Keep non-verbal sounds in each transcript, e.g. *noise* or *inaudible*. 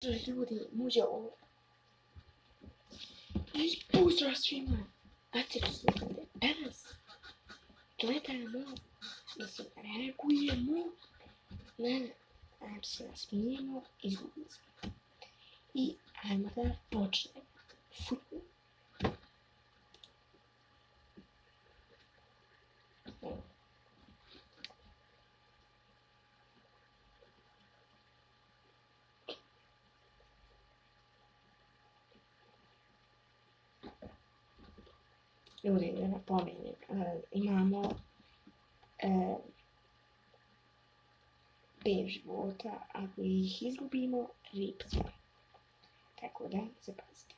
же люди, мужа, и пусть расфима, отсюда, раз, tleta mo, isso é cuia mo, né? Absence mínimo e e armada pode futebol. Ljudi da eh, napomenem, eh, imamo e, pet života, ako ih izgubimo, rip smo. Tako da, zapazite.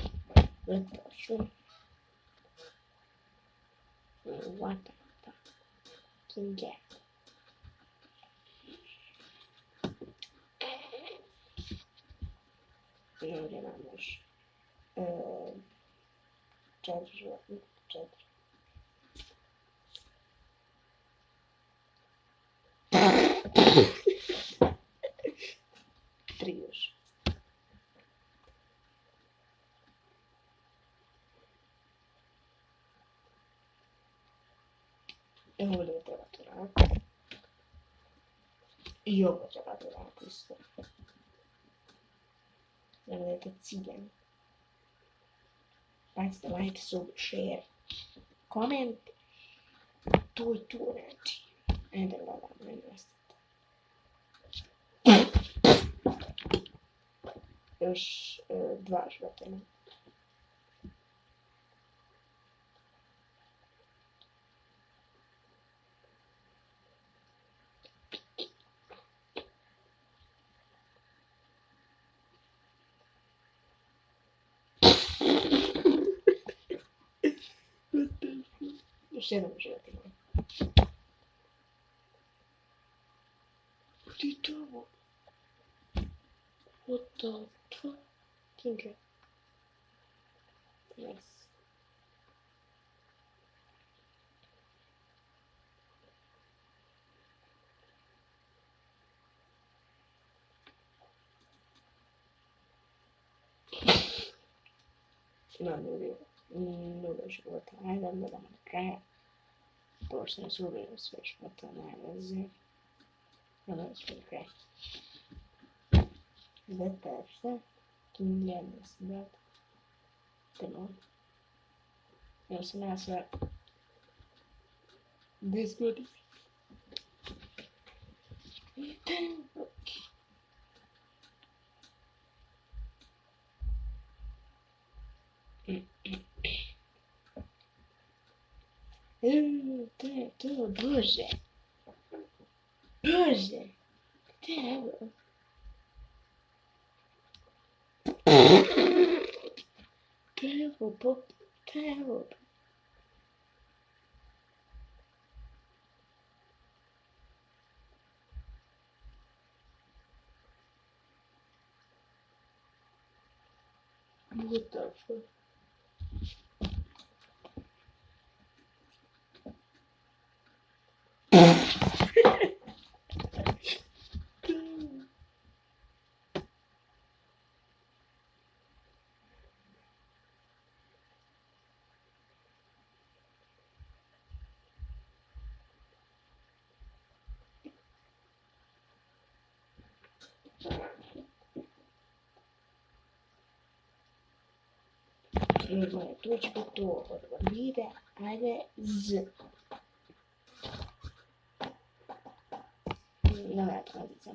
Evet, şu. Var tarafta. Kinge. Ne öğrenmiş? Ee, Cadır. Cadır. Cadır. Evo raditi. I ovo treba dodati isto. Da vedete ciljani. Pazite, like, sub, share, comment. To je to, znači. Ajde, gledam, ne nastavite. Još uh, dva života Cristiano Mussolini. Ti trovo. What the fuck? Tinker. Yes. No, no, no, no, no, no, no, no, no, no, no, no, persons will be research for the magazine. This good. *clears throat* okay. *clears throat* Te, to duże. Duże. Tego. Tego, bo tego. What the fuck? Тревая точка то орбита ага з. Давай отходить за.